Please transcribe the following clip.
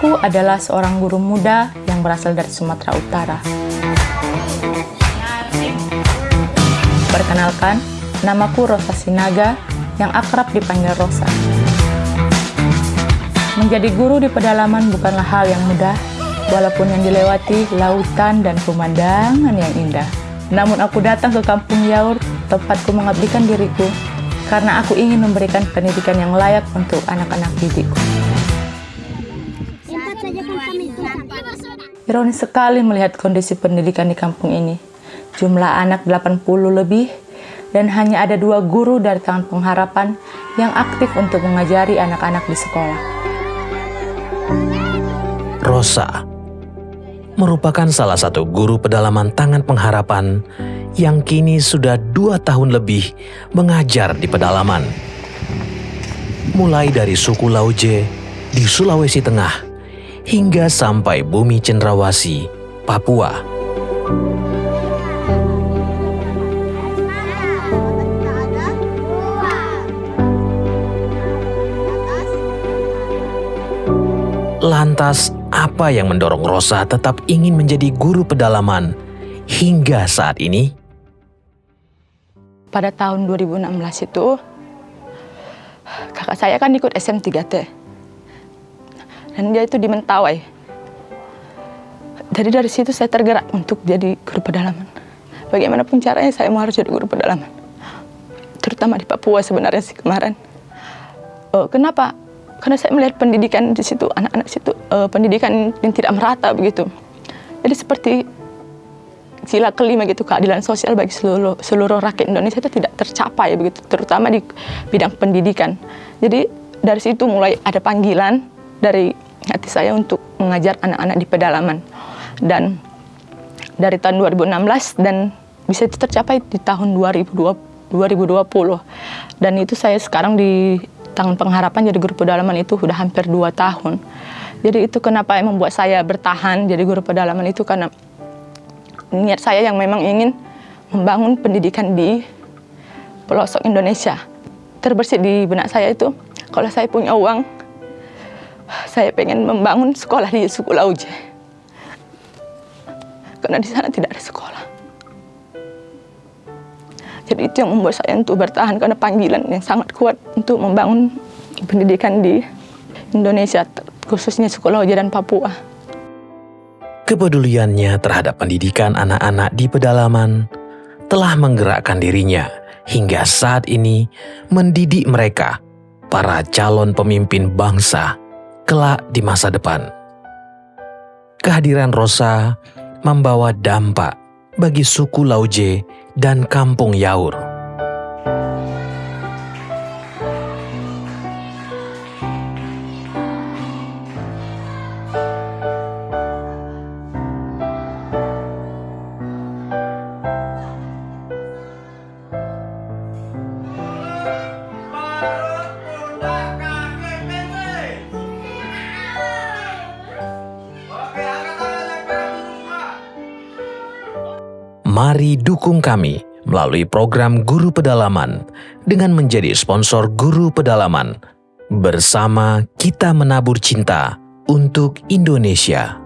Aku adalah seorang guru muda yang berasal dari Sumatera Utara. Perkenalkan, namaku Rosa Sinaga yang akrab dipanggil Rosa. Menjadi guru di pedalaman bukanlah hal yang mudah, walaupun yang dilewati lautan dan pemandangan yang indah. Namun aku datang ke kampung Yaur, tempatku mengabdikan diriku, karena aku ingin memberikan pendidikan yang layak untuk anak-anak didikku. Ironis sekali melihat kondisi pendidikan di kampung ini. Jumlah anak 80 lebih dan hanya ada dua guru dari tangan pengharapan yang aktif untuk mengajari anak-anak di sekolah. Rosa merupakan salah satu guru pedalaman Tangan Pengharapan yang kini sudah dua tahun lebih mengajar di pedalaman. Mulai dari suku Lauje di Sulawesi Tengah hingga sampai bumi Cendrawasi, Papua. Lantas, apa yang mendorong Rosa tetap ingin menjadi guru pedalaman hingga saat ini? Pada tahun 2016 itu, kakak saya kan ikut SM3T. Dan dia itu di Mentawai. Jadi dari situ saya tergerak untuk jadi guru pedalaman. Bagaimanapun caranya saya mau harus jadi guru pedalaman. Terutama di Papua sebenarnya sih kemarin. Oh, kenapa? Karena saya melihat pendidikan di situ, anak-anak situ, uh, pendidikan yang tidak merata begitu. Jadi seperti sila kelima gitu keadilan sosial bagi seluruh seluruh rakyat Indonesia itu tidak tercapai begitu, terutama di bidang pendidikan. Jadi dari situ mulai ada panggilan dari hati saya untuk mengajar anak-anak di pedalaman dan dari tahun 2016 dan bisa tercapai di tahun 2020, 2020 dan itu saya sekarang di tangan pengharapan jadi guru pedalaman itu sudah hampir dua tahun. Jadi itu kenapa yang membuat saya bertahan jadi guru pedalaman itu karena niat saya yang memang ingin membangun pendidikan di pelosok Indonesia. Terbersih di benak saya itu, kalau saya punya uang, saya pengen membangun sekolah di suku Lauje. Karena di sana tidak ada sekolah. Jadi itu yang membuat saya untuk bertahan karena panggilan yang sangat kuat untuk membangun pendidikan di Indonesia, khususnya sekolah dan Papua. Kepeduliannya terhadap pendidikan anak-anak di pedalaman telah menggerakkan dirinya hingga saat ini mendidik mereka, para calon pemimpin bangsa, kelak di masa depan. Kehadiran Rosa membawa dampak bagi suku Lauje dan kampung Yaur. Mari dukung kami melalui program Guru Pedalaman dengan menjadi sponsor Guru Pedalaman. Bersama kita menabur cinta untuk Indonesia.